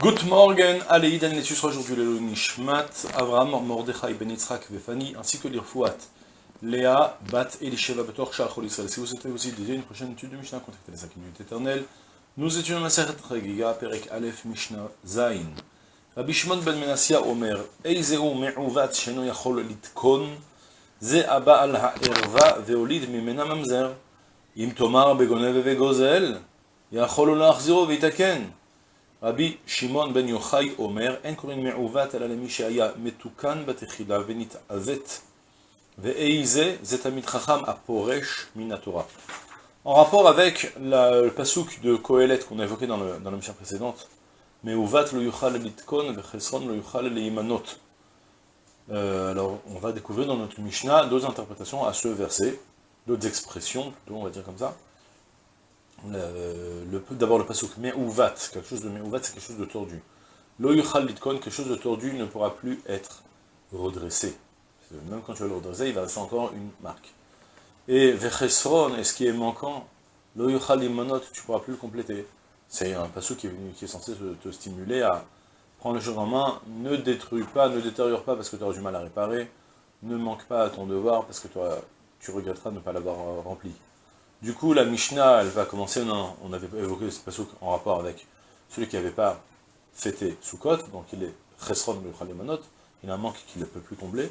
Good morning, allez, Idan Letus aujourd'hui le Nishmat, Avram, Mordechai, Ben Yitzhak, Vefani, ainsi que l'Irfouat, Léa, Bat, Elisheva, Betor, Shachol Israël. Si vous souhaitez aussi dédier une prochaine étude de Mishnah, contactez les 5 minutes éternelles. Nous étudions la Sechet Regiga, Perek Aleph, Mishnah, Zain. Rabbi Shimon ben Menassia Omer, Eizeu me'uvat sheno yachol litkon, ze abba al ha'erva ve'olid mimena mamzer, im tomar begonev ve'gozel, yachol להחזירו ויתקן. Rabbi Shimon ben Yochai Omer, en korin me'uvat ala lemi she'aya metukan batechila venit'azet ve'eize zetamit chacham aporesh minatora. En rapport avec la, le pasouk de Kohelet qu'on a évoqué dans, le, dans la mission précédente, me'uvat lo yuchal litkon ve'chesron lo yuchal leimanot. Euh, alors, on va découvrir dans notre Mishnah d'autres interprétations à ce verset, d'autres expressions, plutôt, on va dire comme ça. D'abord le pasuk Meuvat, quelque chose de Meuvat, c'est quelque chose de tordu. Lo yuchal litkon, quelque chose de tordu ne pourra plus être redressé. Même quand tu vas le redresser, il va rester encore une marque. Et vechesron, et ce qui est manquant, lo yuchal tu ne pourras plus le compléter. C'est un passage qui, qui est, censé te, te, stimuler à prendre les choses en main, ne détruis pas, ne détériore pas parce que tu auras du mal à réparer, ne manque pas à ton devoir parce que toi, tu regretteras de ne pas l'avoir rempli. Du coup, la Mishnah, elle va commencer, non, on avait évoqué ce passage en rapport avec celui qui n'avait pas fêté Sukkot, donc il est Chesron Manot, il a un manque qu'il ne peut plus combler.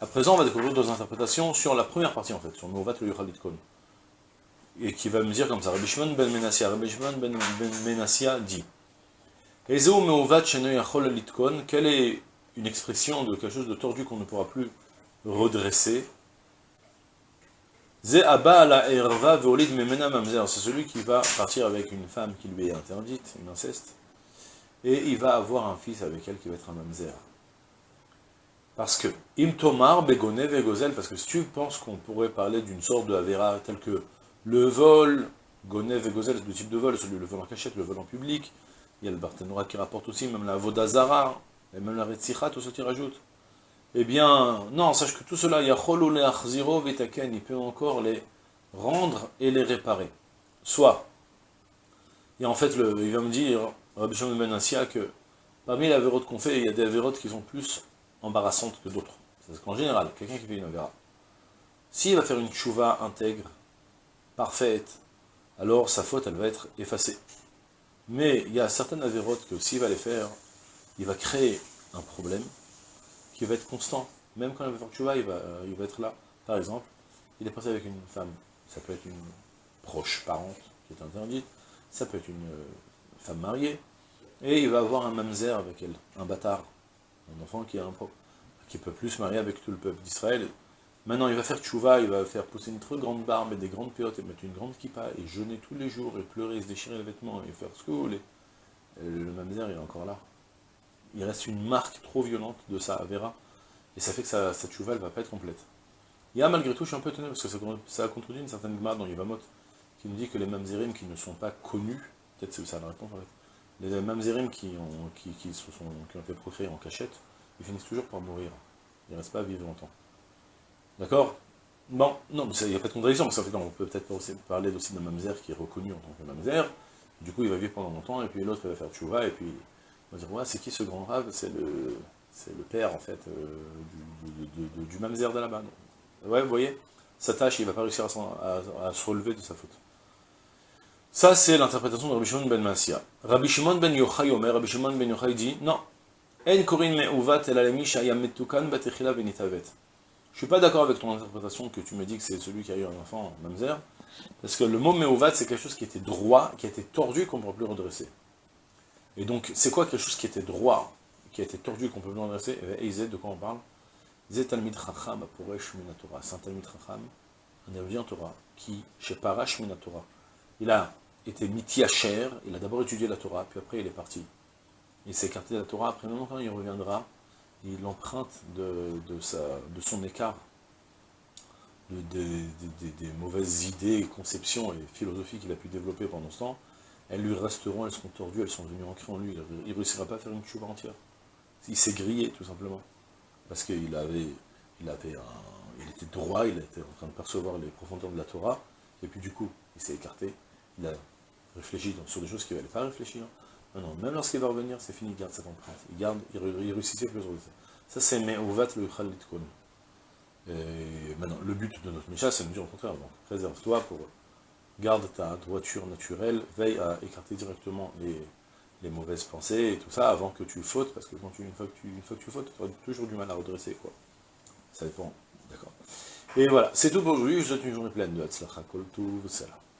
À présent, on va découvrir deux interprétations sur la première partie, en fait, sur Mouvat le Yuchalitkon et qui va me dire comme ça, Rabbi Shimon ben Menassia, Rabbi Shimon ben, ben Menassia dit, quelle est une expression de quelque chose de tordu qu'on ne pourra plus redresser? C'est celui qui va partir avec une femme qui lui est interdite, une inceste, et il va avoir un fils avec elle qui va être un mamzer. Parce que, im tomar begone vegozel, parce que si tu penses qu'on pourrait parler d'une sorte de avera telle que le vol, Gonev et Gozel, c'est deux types de vol, celui le vol en cachette, le vol en public. Il y a le Barthénora qui rapporte aussi, même la Vodazara, et même la Retsicha, tout ce qui rajoute. Eh bien, non, sache que tout cela, il peut encore les rendre et les réparer. Soit, et en fait, le, il va me dire, Shimon Ben que parmi les avérotes qu'on fait, il y a des avérotes qui sont plus embarrassantes que d'autres. C'est qu'en général, quelqu'un qui fait une avéra, s'il va faire une chouva intègre, parfaite, alors sa faute, elle va être effacée. Mais il y a certaines avérotes que s'il va les faire, il va créer un problème qui va être constant. Même quand il va faire tchouva, il va, il va être là. Par exemple, il est passé avec une femme, ça peut être une proche parente qui est interdite, ça peut être une femme mariée, et il va avoir un mamzer avec elle, un bâtard, un enfant qui, a un, qui peut plus se marier avec tout le peuple d'Israël, Maintenant, il va faire tchouva, il va faire pousser une très grande barbe et des grandes piottes, et mettre une grande kippa, et jeûner tous les jours, et pleurer, et se déchirer les vêtements, et faire ce que vous voulez. Le mamzer, il est encore là. Il reste une marque trop violente de sa Avera, et ça fait que sa, sa tchouva, elle va pas être complète. Il y a malgré tout, je suis un peu étonné, parce que ça, a contredit une certaine gmar dans Yivamot, qui nous dit que les mamzerim qui ne sont pas connus, peut-être c'est ça la réponse en fait, les mamzerim qui ont, qui, sont, qui ont été procréés en cachette, ils finissent toujours par mourir. Ils ne restent pas à vivre longtemps. D'accord? Bon, non, il n'y a pas de contradiction, parce qu'en fait, on peut peut-être parler aussi d'un mamzer qui est reconnu en tant que mamzer, du coup il va vivre pendant longtemps, et puis l'autre va faire tchouva, et puis on va dire, ouais, c'est qui ce grand rave? C'est le, le père, en fait, euh, du, mamzer de là-bas. Ouais, vous voyez? Sa tâche, il ne va pas réussir à, se relever de sa faute. Ça, c'est l'interprétation de Rabbi Shimon ben Massia. Rabbi Shimon ben Yochai Omer, Rabbi Shimon ben Yochai dit, non, en me'uvat batechila benitavet. Je suis pas d'accord avec ton interprétation que tu me dis que c'est celui qui a eu un enfant, Mamzer, parce que le mot Meovat, c'est quelque chose qui était droit, qui été tordu, qu'on ne peut plus redresser. Et donc, c'est quoi quelque chose qui était droit, qui a été tordu, qu'on peut plus redresser Et Zé, de quoi on parle? Zé Talmid Chacham Aporesh Minatora. C'est un Talmid Chacham, un érudit en Torah, qui, chez Parash Minatora, il a été mitiacher, il a d'abord étudié la Torah, puis après il est parti. Il s'est écarté de la Torah, après longtemps il reviendra, il emprunte de, sa, de son écart, de, de, des mauvaises idées, conceptions et philosophies qu'il a pu développer pendant ce temps, elles lui resteront, elles seront tordues, elles sont venues ancrées en lui, il ne réussira pas à faire une chouva entière. Il s'est grillé, tout simplement. Parce qu'il il avait il était droit, il était en train de percevoir les profondeurs de la Torah, et puis du coup, il s'est écarté, il a réfléchi sur des choses qu'il n'allait pas réfléchir, Non, non, même lorsqu'il va revenir, c'est fini, il garde cette empreinte. Il garde, il, il réussissait plus sur ça. Ça, c'est Me'ovat le Khalit Et maintenant, le but de notre Misha, c'est de dire au contraire, donc, préserve-toi pour garde ta droiture naturelle, veille à écarter directement les, mauvaises pensées et tout ça avant que tu fautes, parce que quand tu, une, fois que tu, une fois tu fautes, tu auras toujours du mal à redresser, quoi. Ça dépend, d'accord. Et voilà, c'est tout pour aujourd'hui, je vous souhaite une journée pleine de Hatzlacha Kol Salam.